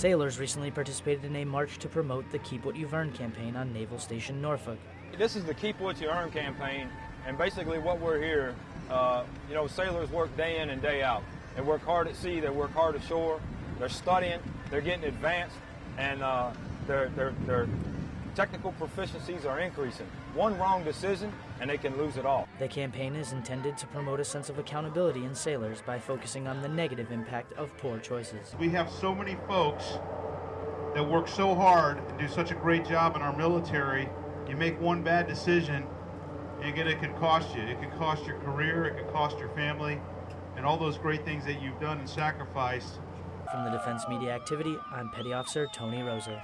Sailors recently participated in a march to promote the Keep What You've Earned campaign on Naval Station Norfolk. This is the Keep What You Earn campaign, and basically what we're here, uh, you know, sailors work day in and day out. They work hard at sea, they work hard ashore, they're studying, they're getting advanced, and uh, their, their, their technical proficiencies are increasing. One wrong decision, and they can lose it all. The campaign is intended to promote a sense of accountability in sailors by focusing on the negative impact of poor choices. We have so many folks that work so hard and do such a great job in our military. You make one bad decision, and it could cost you. It could cost your career, it could cost your family, and all those great things that you've done and sacrificed. From the Defense Media Activity, I'm Petty Officer Tony Rosa.